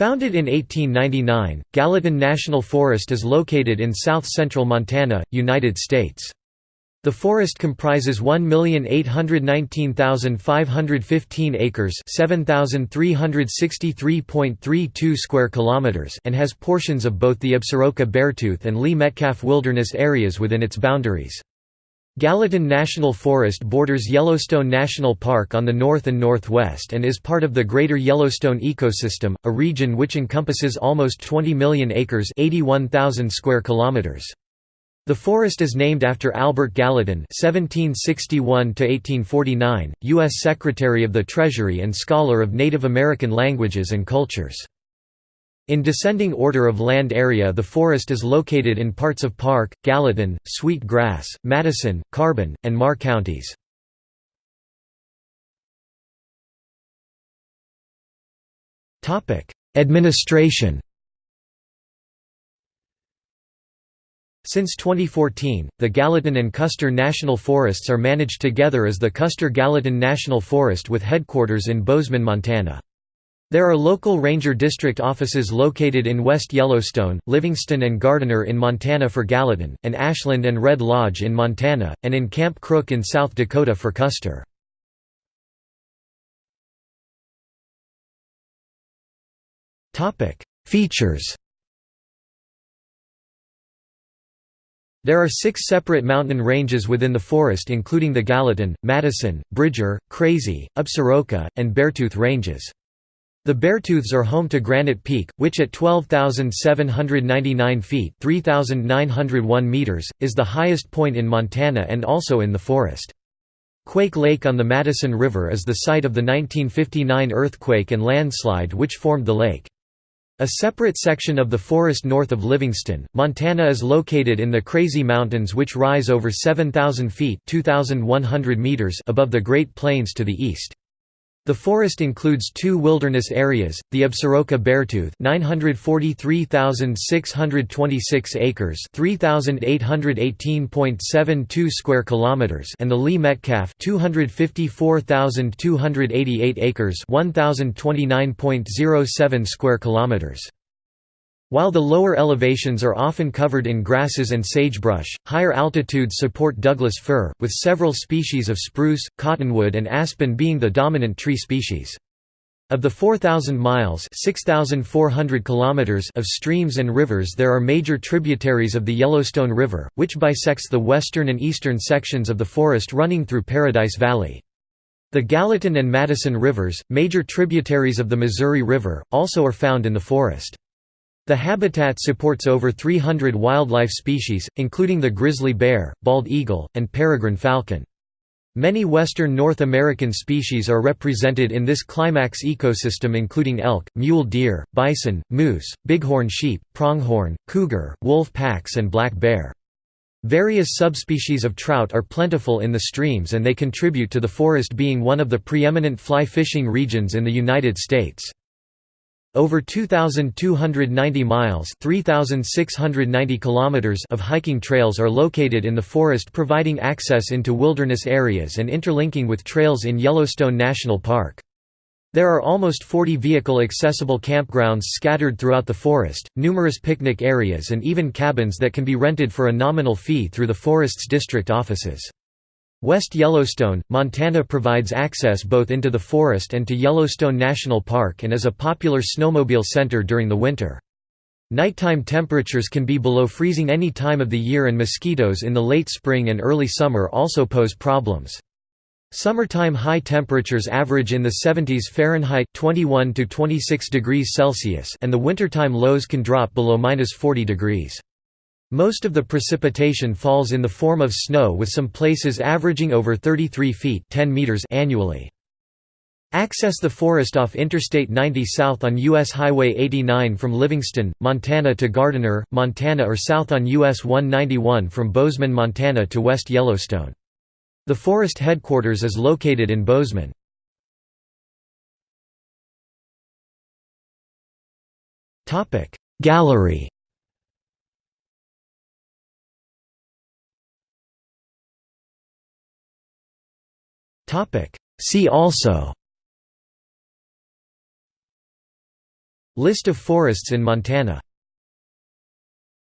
Founded in 1899, Gallatin National Forest is located in south-central Montana, United States. The forest comprises 1,819,515 acres, 7,363.32 square kilometers, and has portions of both the Absaroka-Beartooth and Lee Metcalf wilderness areas within its boundaries. Gallatin National Forest borders Yellowstone National Park on the north and northwest and is part of the Greater Yellowstone ecosystem, a region which encompasses almost 20 million acres, 81,000 square kilometers. The forest is named after Albert Gallatin (1761–1849), U.S. Secretary of the Treasury and scholar of Native American languages and cultures. In descending order of land area the forest is located in parts of Park, Gallatin, Sweet Grass, Madison, Carbon, and Meagher counties. Administration Since 2014, the Gallatin and Custer National Forests are managed together as the Custer-Gallatin National Forest with headquarters in Bozeman, Montana. There are local ranger district offices located in West Yellowstone, Livingston and Gardiner in Montana for Gallatin, and Ashland and Red Lodge in Montana, and in Camp Crook in South Dakota for Custer. Features There are six separate mountain ranges within the forest including the Gallatin, Madison, Bridger, Crazy, Absaroka, and Beartooth ranges. The Beartooths are home to Granite Peak, which at 12,799 feet 3,901 meters, is the highest point in Montana and also in the forest. Quake Lake on the Madison River is the site of the 1959 earthquake and landslide which formed the lake. A separate section of the forest north of Livingston, Montana is located in the Crazy Mountains which rise over 7,000 feet meters above the Great Plains to the east. The forest includes two wilderness areas, the Absaroka Beartooth 943,626 acres 3,818.72 square kilometers and the Lee Metcalf 254,288 acres 1,029.07 square kilometers. While the lower elevations are often covered in grasses and sagebrush, higher altitudes support Douglas fir, with several species of spruce, cottonwood and aspen being the dominant tree species. Of the 4,000 miles kilometers of streams and rivers there are major tributaries of the Yellowstone River, which bisects the western and eastern sections of the forest running through Paradise Valley. The Gallatin and Madison rivers, major tributaries of the Missouri River, also are found in the forest. The habitat supports over 300 wildlife species, including the grizzly bear, bald eagle, and peregrine falcon. Many western North American species are represented in this climax ecosystem including elk, mule deer, bison, moose, bighorn sheep, pronghorn, cougar, wolf packs and black bear. Various subspecies of trout are plentiful in the streams and they contribute to the forest being one of the preeminent fly fishing regions in the United States. Over 2,290 miles 3,690 kilometers of hiking trails are located in the forest providing access into wilderness areas and interlinking with trails in Yellowstone National Park. There are almost 40 vehicle-accessible campgrounds scattered throughout the forest, numerous picnic areas and even cabins that can be rented for a nominal fee through the forest's district offices. West Yellowstone, Montana provides access both into the forest and to Yellowstone National Park and is a popular snowmobile center during the winter. Nighttime temperatures can be below freezing any time of the year and mosquitoes in the late spring and early summer also pose problems. Summertime high temperatures average in the 70s Fahrenheit 21 to 26 degrees Celsius and the wintertime lows can drop below minus 40 degrees. Most of the precipitation falls in the form of snow with some places averaging over 33 feet 10 meters annually. Access the forest off Interstate 90 south on U.S. Highway 89 from Livingston, Montana to Gardiner, Montana or south on US 191 from Bozeman, Montana to West Yellowstone. The forest headquarters is located in Bozeman. Gallery See also. List of forests in Montana